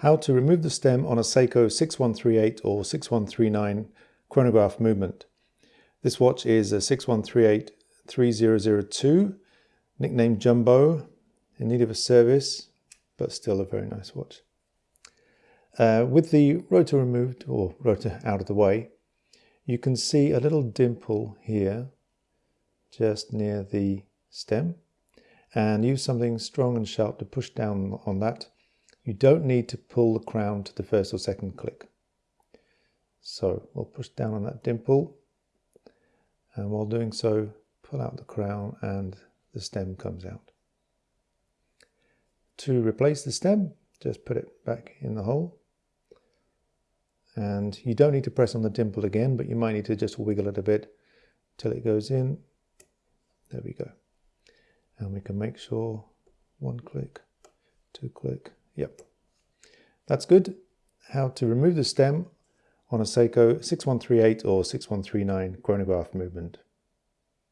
How to remove the stem on a Seiko 6138 or 6139 chronograph movement. This watch is a 6138-3002, nicknamed Jumbo, in need of a service, but still a very nice watch. Uh, with the rotor removed, or rotor out of the way, you can see a little dimple here, just near the stem, and use something strong and sharp to push down on that you don't need to pull the crown to the first or second click. So we'll push down on that dimple and while doing so pull out the crown and the stem comes out. To replace the stem just put it back in the hole and you don't need to press on the dimple again but you might need to just wiggle it a bit till it goes in. There we go. And we can make sure one click, two click, Yep, that's good. How to remove the stem on a Seiko 6138 or 6139 chronograph movement.